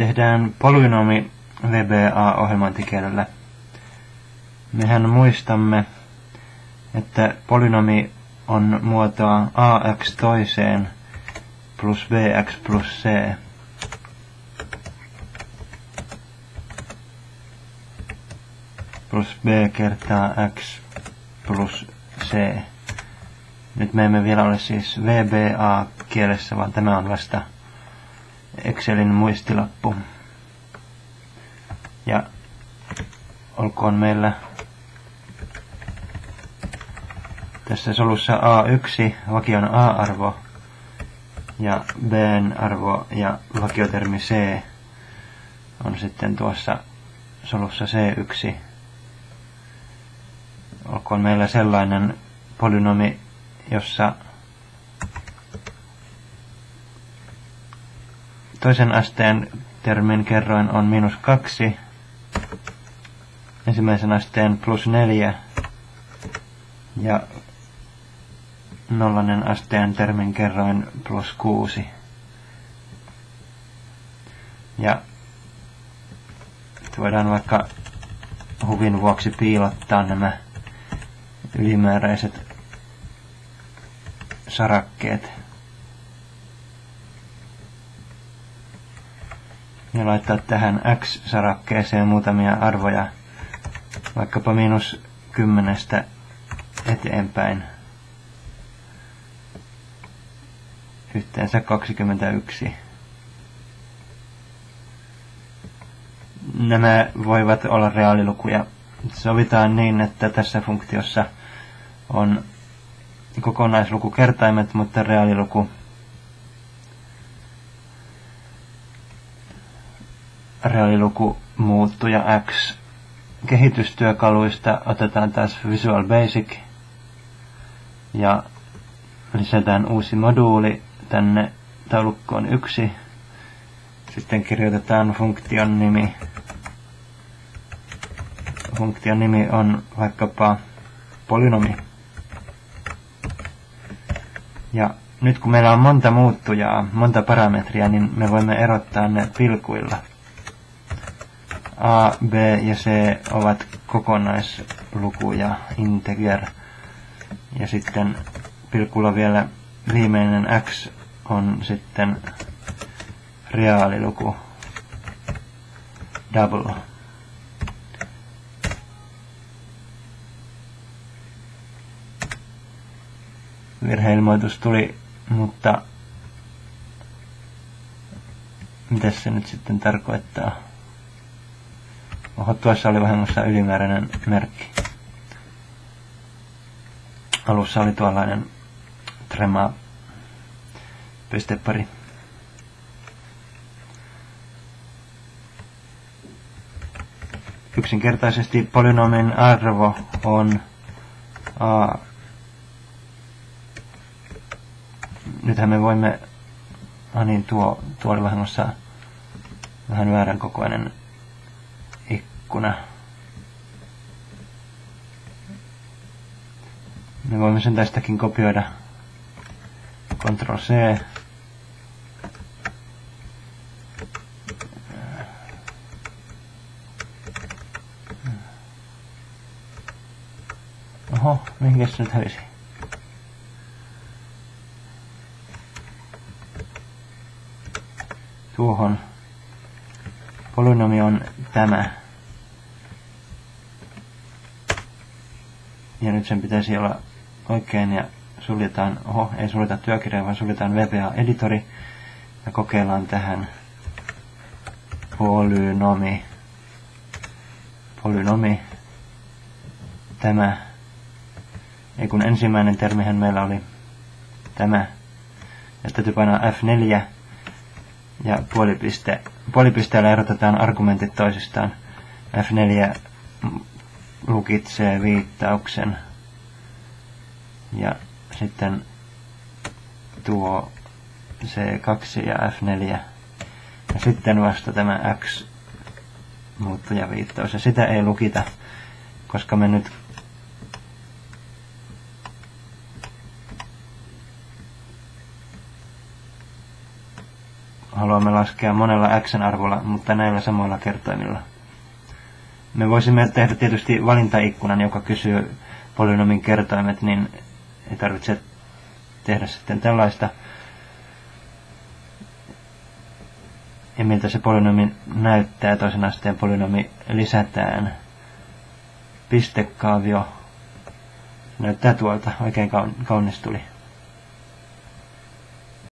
tehdään polynomi VBA-ohjelmointikielellä. Mehän muistamme, että polynomi on muotoa ax toiseen plus bx plus c. plus b kertaa x plus c. Nyt me emme vielä ole siis VBA-kielessä, vaan tämä on vasta Excelin muistilappu. Ja olkoon meillä tässä solussa A1 vakion A-arvo ja Bn arvo ja vakiotermi C on sitten tuossa solussa C1. Olkoon meillä sellainen polynomi, jossa toisen asteen termin kerroin on miinus kaksi, ensimmäisen asteen plus neljä ja nollainen asteen termin kerroin plus kuusi. Ja voidaan vaikka huvin vuoksi piilottaa nämä ylimääräiset sarakkeet. Ja laittaa tähän x-sarakkeeseen muutamia arvoja, vaikkapa miinus kymmenestä eteenpäin. Yhteensä 21. Nämä voivat olla reaalilukuja. Sovitaan niin, että tässä funktiossa on kokonaislukukertaimet, mutta reaaliluku reaaliluku muuttuja x. Kehitystyökaluista otetaan taas Visual Basic ja lisätään uusi moduuli tänne taulukkoon yksi. Sitten kirjoitetaan funktion nimi. Funktion nimi on vaikkapa polynomi. Ja nyt kun meillä on monta muuttujaa, monta parametria, niin me voimme erottaa ne pilkuilla. A, B ja C ovat kokonaislukuja, integer. Ja sitten pilkulla vielä viimeinen x on sitten reaaliluku, double. virheilmoitus tuli, mutta mitä se nyt sitten tarkoittaa? Oho, tuossa oli vahingossa ylimääräinen merkki. Alussa oli tuollainen trema pistepari. Yksinkertaisesti polynomin arvo on a nythän me voimme, ah niin, tuo, tuo oli vahingossa vähän väärän kokoinen ikkuna. Me voimme sen tästäkin kopioida. Ctrl C. Oho, mihin se nyt hävisi? tuohon. Polynomi on tämä. Ja nyt sen pitäisi olla oikein ja suljetaan, oho, ei suljeta työkirjaa, vaan suljetaan VBA-editori ja kokeillaan tähän polynomi. Polynomi. Tämä. Ei kun ensimmäinen termihän meillä oli tämä. Ja täytyy painaa F4 ja puolipiste, puolipisteellä erotetaan argumentit toisistaan. F4 lukitsee viittauksen. Ja sitten tuo C2 ja F4 ja sitten vasta tämä X muuttuja viittaus ja sitä ei lukita, koska me nyt haluamme laskea monella x-arvolla, mutta näillä samoilla kertoimilla. Me voisimme tehdä tietysti valintaikkunan, joka kysyy polynomin kertoimet, niin ei tarvitse tehdä sitten tällaista. Ja miltä se polynomi näyttää, toisen asteen polynomi lisätään. Pistekaavio näyttää tuolta, oikein kaunis tuli.